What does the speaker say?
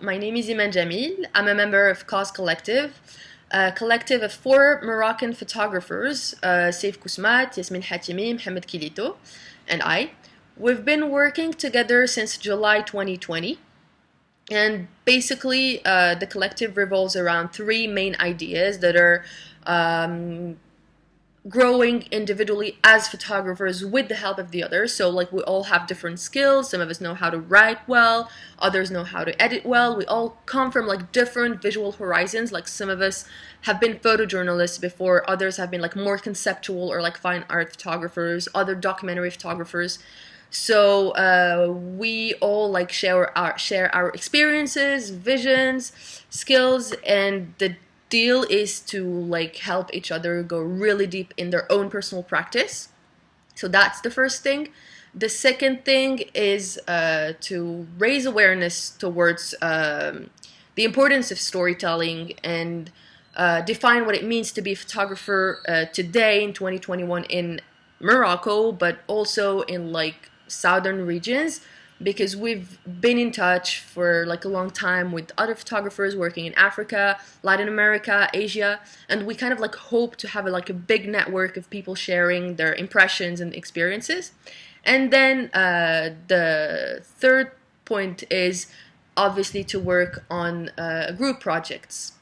My name is Imane Djamil. I'm a member of KOZ Collective, a collective of four Moroccan photographers, uh, Seif Kousmate, Yasmine Hatimi, Mohamed Kilito, and I. We've been working together since July 2020. And basically, uh, the collective revolves around three main ideas that are um, growing individually as photographers with the help of the others. So like we all have different skills. Some of us know how to write well, others know how to edit well. We all come from like different visual horizons. Like some of us have been photojournalists before, others have been like more conceptual or like fine art photographers, other documentary photographers. So uh, we all like share our share our experiences, visions, skills, and the deal is to like help each other go really deep in their own personal practice. So that's the first thing. The second thing is uh, to raise awareness towards um, the importance of storytelling and uh, define what it means to be a photographer uh, today in 2021 in Morocco, but also in like southern regions because we've been in touch for like a long time with other photographers working in Africa, Latin America, Asia, and we kind of like hope to have a, like a big network of people sharing their impressions and experiences. And then uh, the third point is obviously to work on uh, group projects